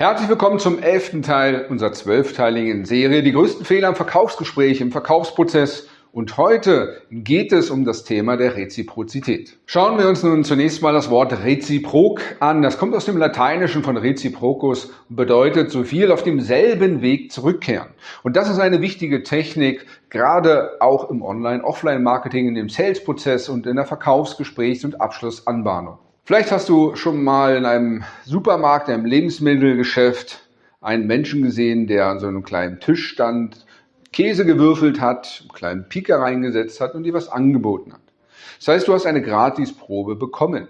Herzlich willkommen zum elften Teil unserer zwölfteiligen Serie Die größten Fehler im Verkaufsgespräch, im Verkaufsprozess. Und heute geht es um das Thema der Reziprozität. Schauen wir uns nun zunächst mal das Wort reziprok an. Das kommt aus dem Lateinischen von reciprocus und bedeutet so viel auf demselben Weg zurückkehren. Und das ist eine wichtige Technik, gerade auch im Online-Offline-Marketing, in dem Sales-Prozess und in der Verkaufsgesprächs- und Abschlussanbahnung. Vielleicht hast du schon mal in einem Supermarkt, einem Lebensmittelgeschäft einen Menschen gesehen, der an so einem kleinen Tisch stand, Käse gewürfelt hat, einen kleinen Pieker reingesetzt hat und dir was angeboten hat. Das heißt, du hast eine Gratisprobe bekommen.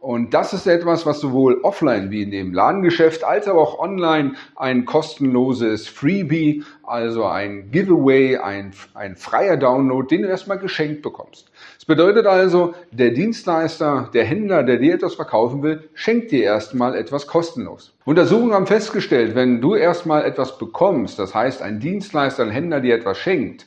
Und das ist etwas, was sowohl offline wie in dem Ladengeschäft als aber auch online ein kostenloses Freebie, also ein Giveaway, ein, ein freier Download, den du erstmal geschenkt bekommst. Das bedeutet also, der Dienstleister, der Händler, der dir etwas verkaufen will, schenkt dir erstmal etwas kostenlos. Untersuchungen haben festgestellt, wenn du erstmal etwas bekommst, das heißt ein Dienstleister, ein Händler dir etwas schenkt,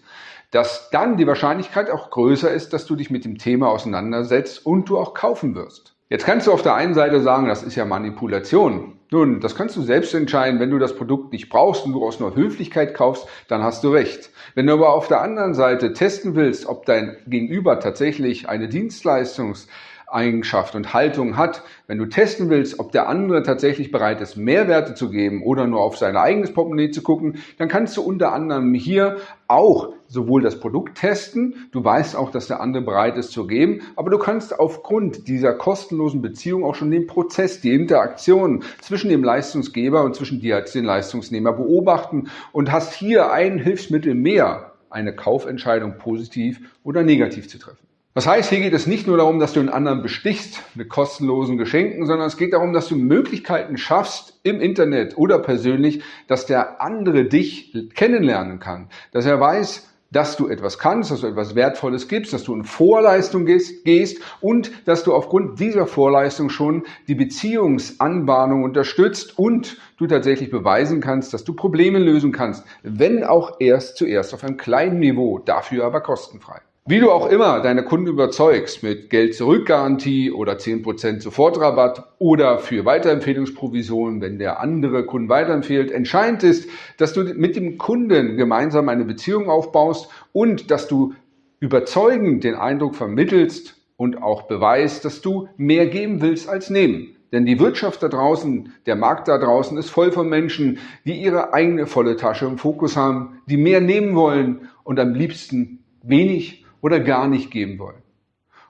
dass dann die Wahrscheinlichkeit auch größer ist, dass du dich mit dem Thema auseinandersetzt und du auch kaufen wirst. Jetzt kannst du auf der einen Seite sagen, das ist ja Manipulation. Nun, das kannst du selbst entscheiden. Wenn du das Produkt nicht brauchst und du aus nur Höflichkeit kaufst, dann hast du recht. Wenn du aber auf der anderen Seite testen willst, ob dein Gegenüber tatsächlich eine Dienstleistungs Eigenschaft und Haltung hat. Wenn du testen willst, ob der andere tatsächlich bereit ist, Mehrwerte zu geben oder nur auf sein eigenes Portemonnaie zu gucken, dann kannst du unter anderem hier auch sowohl das Produkt testen, du weißt auch, dass der andere bereit ist zu geben, aber du kannst aufgrund dieser kostenlosen Beziehung auch schon den Prozess, die Interaktion zwischen dem Leistungsgeber und zwischen dir als den Leistungsnehmer beobachten und hast hier ein Hilfsmittel mehr, eine Kaufentscheidung positiv oder negativ zu treffen. Das heißt, hier geht es nicht nur darum, dass du den anderen bestichst mit kostenlosen Geschenken, sondern es geht darum, dass du Möglichkeiten schaffst im Internet oder persönlich, dass der andere dich kennenlernen kann, dass er weiß, dass du etwas kannst, dass du etwas Wertvolles gibst, dass du in Vorleistung gehst und dass du aufgrund dieser Vorleistung schon die Beziehungsanbahnung unterstützt und du tatsächlich beweisen kannst, dass du Probleme lösen kannst, wenn auch erst zuerst auf einem kleinen Niveau, dafür aber kostenfrei. Wie du auch immer deine Kunden überzeugst mit Geld-Zurück-Garantie oder 10% Sofortrabatt oder für Weiterempfehlungsprovisionen, wenn der andere Kunden weiterempfiehlt, entscheidend ist, dass du mit dem Kunden gemeinsam eine Beziehung aufbaust und dass du überzeugend den Eindruck vermittelst und auch beweist, dass du mehr geben willst als nehmen. Denn die Wirtschaft da draußen, der Markt da draußen ist voll von Menschen, die ihre eigene volle Tasche im Fokus haben, die mehr nehmen wollen und am liebsten wenig oder gar nicht geben wollen.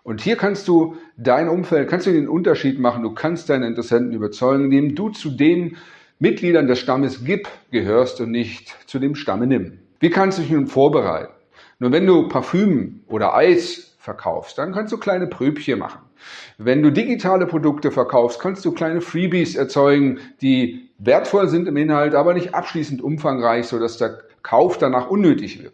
Und hier kannst du dein Umfeld, kannst du den Unterschied machen, du kannst deine Interessenten überzeugen, indem du zu den Mitgliedern des Stammes Gib gehörst und nicht zu dem Stamme Nimm. Wie kannst du dich nun vorbereiten? Nur wenn du Parfüm oder Eis verkaufst, dann kannst du kleine Pröbchen machen. Wenn du digitale Produkte verkaufst, kannst du kleine Freebies erzeugen, die wertvoll sind im Inhalt, aber nicht abschließend umfangreich, sodass der Kauf danach unnötig wird.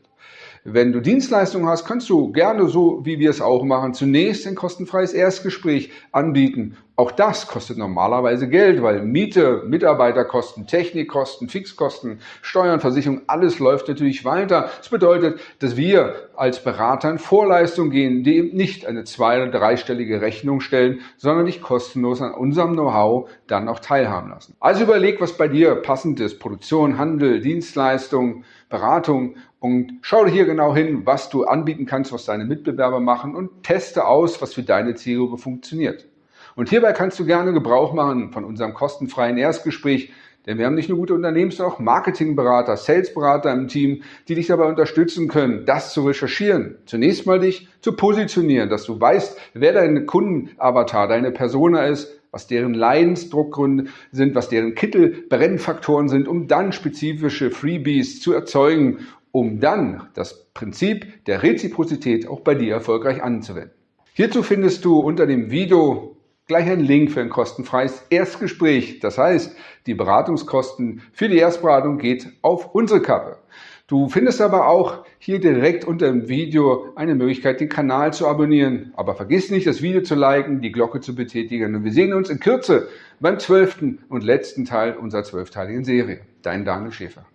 Wenn du Dienstleistungen hast, kannst du gerne so, wie wir es auch machen, zunächst ein kostenfreies Erstgespräch anbieten. Auch das kostet normalerweise Geld, weil Miete, Mitarbeiterkosten, Technikkosten, Fixkosten, Steuern, Versicherung, alles läuft natürlich weiter. Das bedeutet, dass wir als Berater in Vorleistung gehen, die eben nicht eine zwei- oder dreistellige Rechnung stellen, sondern dich kostenlos an unserem Know-how dann auch teilhaben lassen. Also überleg, was bei dir passend ist. Produktion, Handel, Dienstleistung, Beratung und schau hier genau hin, was du anbieten kannst, was deine Mitbewerber machen und teste aus, was für deine Zielgruppe funktioniert. Und hierbei kannst du gerne Gebrauch machen von unserem kostenfreien Erstgespräch, denn wir haben nicht nur gute Unternehmens-, sondern auch Marketingberater, Salesberater im Team, die dich dabei unterstützen können, das zu recherchieren. Zunächst mal dich zu positionieren, dass du weißt, wer dein Kundenavatar, deine Persona ist, was deren Leidensdruckgründe sind, was deren Kittelbrennfaktoren sind, um dann spezifische Freebies zu erzeugen um dann das Prinzip der Reziprozität auch bei dir erfolgreich anzuwenden. Hierzu findest du unter dem Video gleich einen Link für ein kostenfreies Erstgespräch. Das heißt, die Beratungskosten für die Erstberatung geht auf unsere Kappe. Du findest aber auch hier direkt unter dem Video eine Möglichkeit, den Kanal zu abonnieren. Aber vergiss nicht, das Video zu liken, die Glocke zu betätigen. Und wir sehen uns in Kürze beim zwölften und letzten Teil unserer zwölfteiligen Serie. Dein Daniel Schäfer.